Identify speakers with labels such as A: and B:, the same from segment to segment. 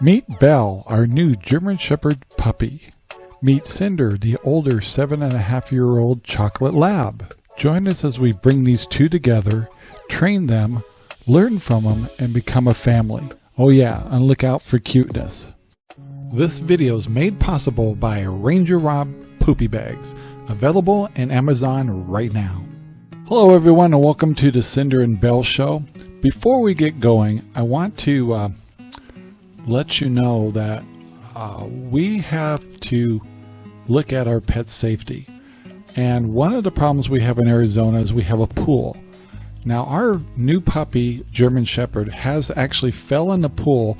A: Meet Belle, our new German Shepherd puppy. Meet Cinder, the older seven and a half year old chocolate lab. Join us as we bring these two together, train them, learn from them, and become a family. Oh yeah, and look out for cuteness. This video is made possible by Ranger Rob Poopy Bags, available in Amazon right now. Hello everyone and welcome to the Cinder and Belle Show. Before we get going, I want to uh, let you know that uh, we have to look at our pet safety. And one of the problems we have in Arizona is we have a pool. Now our new puppy, German Shepherd, has actually fell in the pool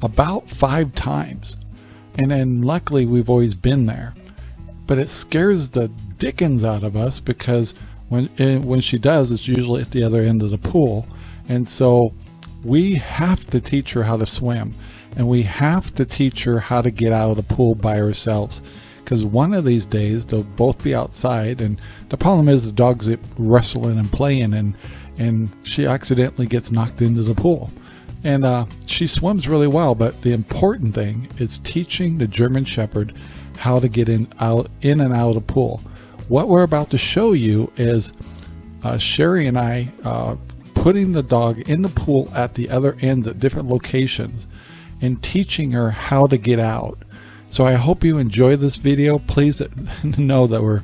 A: about five times. And then luckily we've always been there. But it scares the dickens out of us because when, eh, when she does, it's usually at the other end of the pool. And so we have to teach her how to swim and we have to teach her how to get out of the pool by ourselves because one of these days they'll both be outside and the problem is the dog's wrestling and playing and and she accidentally gets knocked into the pool. And uh, she swims really well but the important thing is teaching the German Shepherd how to get in out in and out of the pool. What we're about to show you is uh, Sherry and I uh, putting the dog in the pool at the other ends at different locations and teaching her how to get out. So I hope you enjoy this video. Please know that we're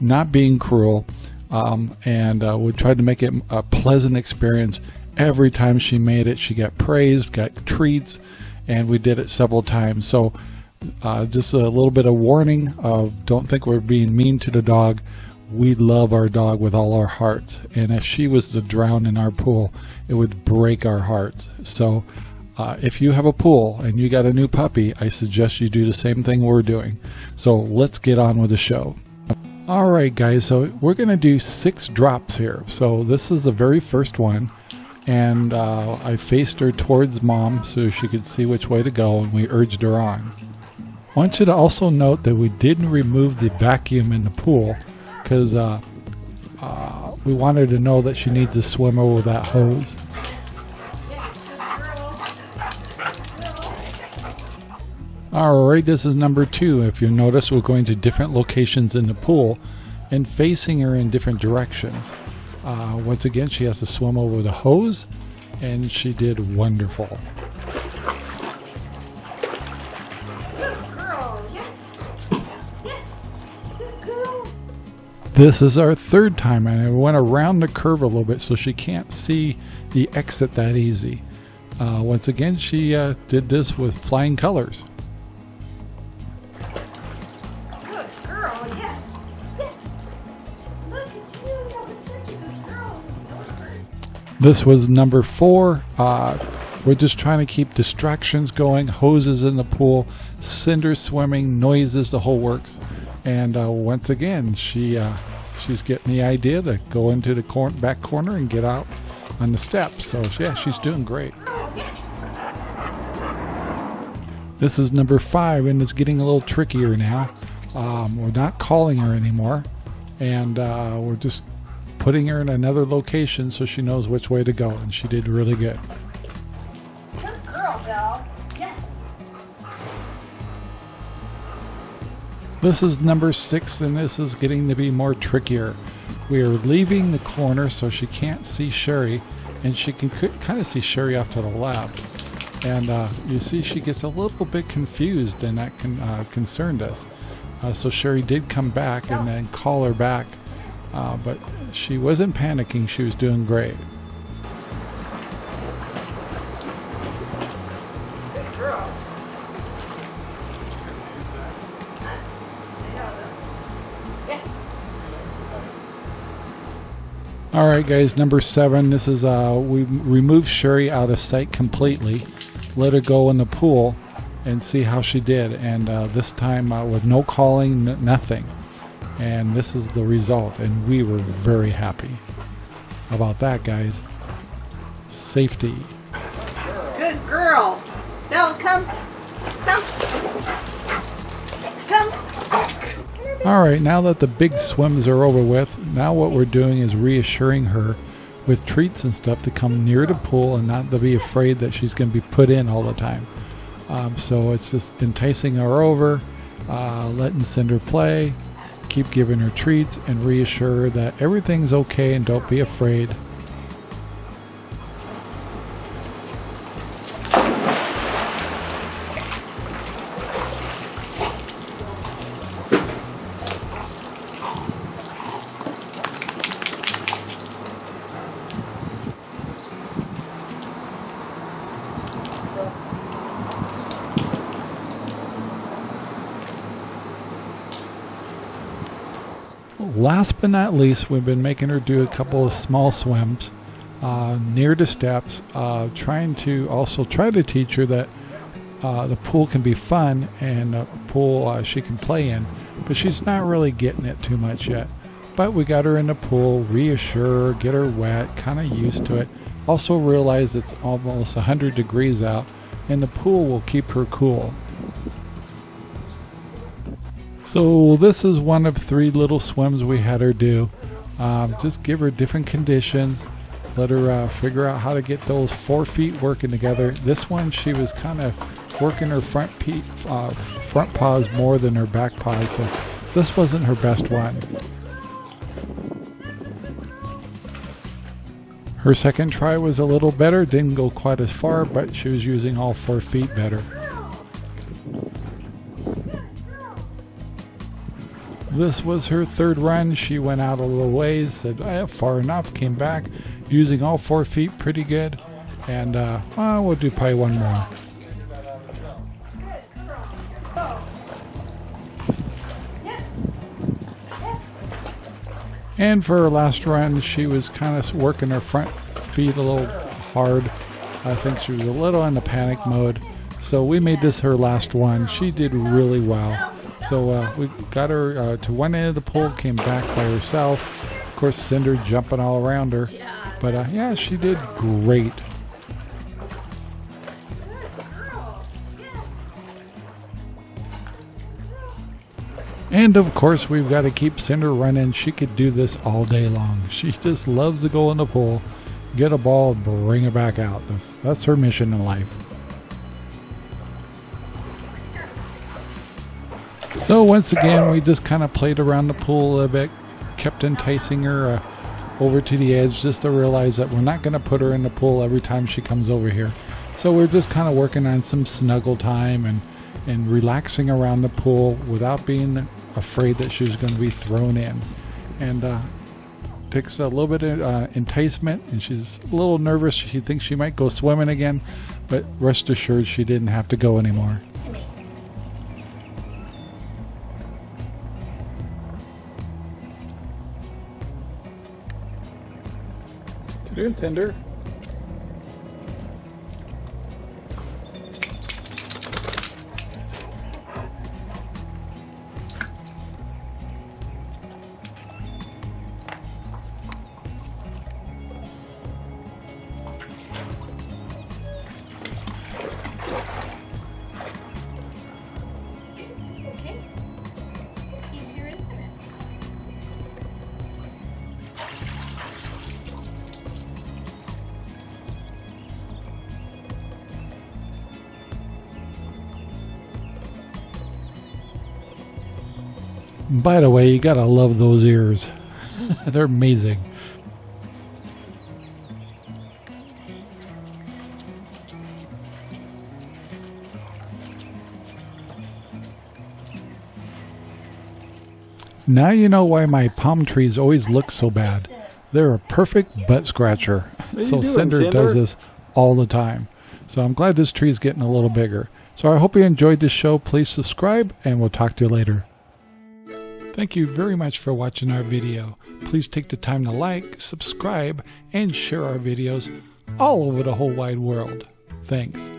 A: not being cruel um, and uh, we tried to make it a pleasant experience. Every time she made it, she got praised, got treats, and we did it several times. So uh, just a little bit of warning of don't think we're being mean to the dog. We love our dog with all our hearts. And if she was to drown in our pool, it would break our hearts. So uh, if you have a pool and you got a new puppy, I suggest you do the same thing we're doing. So let's get on with the show. All right, guys, so we're going to do six drops here. So this is the very first one. And uh, I faced her towards mom so she could see which way to go, and we urged her on. I want you to also note that we didn't remove the vacuum in the pool because uh, uh, we wanted to know that she needs to swim over that hose. Alright, this is number two. If you notice, we're going to different locations in the pool and facing her in different directions. Uh, once again, she has to swim over the hose, and she did wonderful. This is our third time, and I went around the curve a little bit so she can't see the exit that easy. Uh, once again, she uh, did this with flying colors. This was number four. Uh, we're just trying to keep distractions going, hoses in the pool, cinder swimming, noises, the whole works. And uh, once again, she uh, she's getting the idea to go into the cor back corner and get out on the steps. So yeah, she's doing great. This is number five, and it's getting a little trickier now. Um, we're not calling her anymore, and uh, we're just putting her in another location so she knows which way to go, and she did really good.
B: Good
A: This is number six, and this is getting to be more trickier. We are leaving the corner so she can't see Sherry, and she can kind of see Sherry off to the left. And uh, you see she gets a little bit confused, and that can, uh, concerned us. Uh, so Sherry did come back and then call her back uh, but she wasn't panicking. She was doing great. All right, guys, number seven. This is, uh, we removed Sherry out of sight completely, let her go in the pool and see how she did. And uh, this time uh, with no calling, nothing and this is the result and we were very happy about that guys safety
B: good girl no come come
A: all right now that the big swims are over with now what we're doing is reassuring her with treats and stuff to come near the pool and not to be afraid that she's going to be put in all the time Um, so it's just enticing her over, uh, letting Cinder play, keep giving her treats, and reassure her that everything's okay and don't be afraid. Last but not least, we've been making her do a couple of small swims uh, near the steps, uh, trying to also try to teach her that uh, the pool can be fun and a pool uh, she can play in, but she's not really getting it too much yet. But we got her in the pool, reassure her, get her wet, kind of used to it. Also realize it's almost 100 degrees out, and the pool will keep her cool. So this is one of three little swims we had her do. Um, just give her different conditions. Let her uh, figure out how to get those four feet working together. This one, she was kind of working her front pe- uh, front paws more than her back paws, so this wasn't her best one. Her second try was a little better, didn't go quite as far, but she was using all four feet better. This was her third run. She went out a little ways, said, eh, far enough, came back using all four feet pretty good. And uh, well, we'll do probably one more. And for her last run, she was kind of working her front feet a little hard. I think she was a little in the panic mode. So we made this her last one. She did really well. So uh, we got her uh, to one end of the pool, came back by herself. Of course, Cinder jumping all around her. But uh, yeah, she did great. And of course, we've got to keep Cinder running. She could do this all day long. She just loves to go in the pool, get a ball, bring it back out. That's, that's her mission in life. So once again, we just kind of played around the pool a bit, kept enticing her uh, over to the edge just to realize that we're not going to put her in the pool every time she comes over here. So we're just kind of working on some snuggle time and, and relaxing around the pool without being afraid that she's going to be thrown in. And uh, takes a little bit of uh, enticement and she's a little nervous. She thinks she might go swimming again, but rest assured she didn't have to go anymore. Doing, Cinder? By the way, you gotta love those ears. They're amazing. Now you know why my palm trees always look so bad. They're a perfect butt scratcher. So doing, Cinder, Cinder does this all the time. So I'm glad this tree's getting a little bigger. So I hope you enjoyed this show. Please subscribe and we'll talk to you later. Thank you very much for watching our video. Please take the time to like, subscribe, and share our videos all over the whole wide world. Thanks.